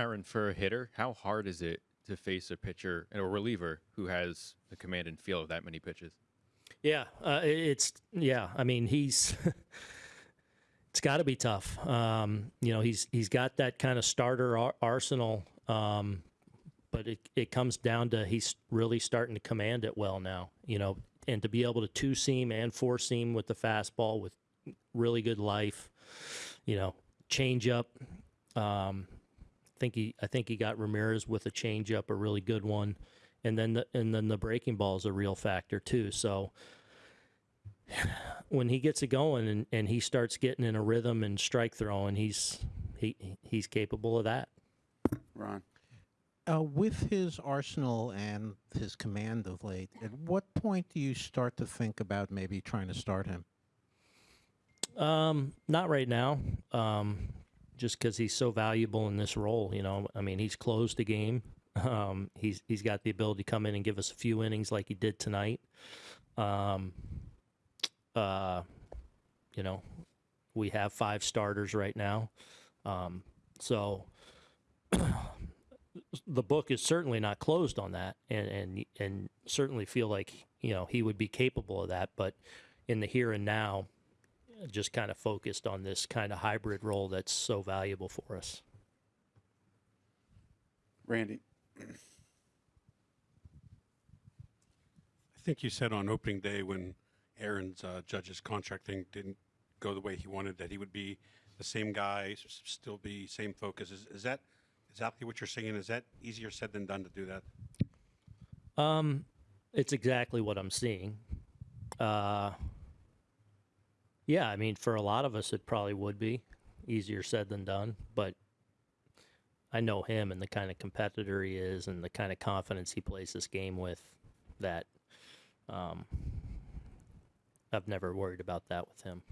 Aaron, for a hitter, how hard is it to face a pitcher and a reliever who has the command and feel of that many pitches? Yeah, uh, it's yeah. I mean, he's it's got to be tough. Um, you know, he's he's got that kind of starter ar- arsenal, um, but it it comes down to he's really starting to command it well now. You know, and to be able to two seam and four seam with the fastball with really good life. You know, change up. Um, think he I think he got Ramirez with a change up, a really good one and then the, and then the breaking ball is a real factor too. So when he gets it going and, and he starts getting in a rhythm and strike throwing, he's he he's capable of that. Ron. Uh, with his arsenal and his command of late, at what point do you start to think about maybe trying to start him? Um, not right now. Um, just because he's so valuable in this role, you know. I mean, he's closed the game. Um, he's he's got the ability to come in and give us a few innings like he did tonight. Um, uh, you know, we have five starters right now, um, so the book is certainly not closed on that, and and and certainly feel like you know he would be capable of that, but in the here and now, just kind of focused on this kind of hybrid role that's so valuable for us. Randy. I think you said on opening day when Aaron's uh, Judge's contract thing didn't go the way he wanted that he would be the same guy, still be same focus. Is, is that exactly what you're saying? Is that easier said than done to do that? Um, it's exactly what I'm seeing. Uh, yeah, I mean, for a lot of us, it probably would be easier said than done, but I know him and the kind of competitor he is and the kind of confidence he plays this game with that um, I've never worried about that with him.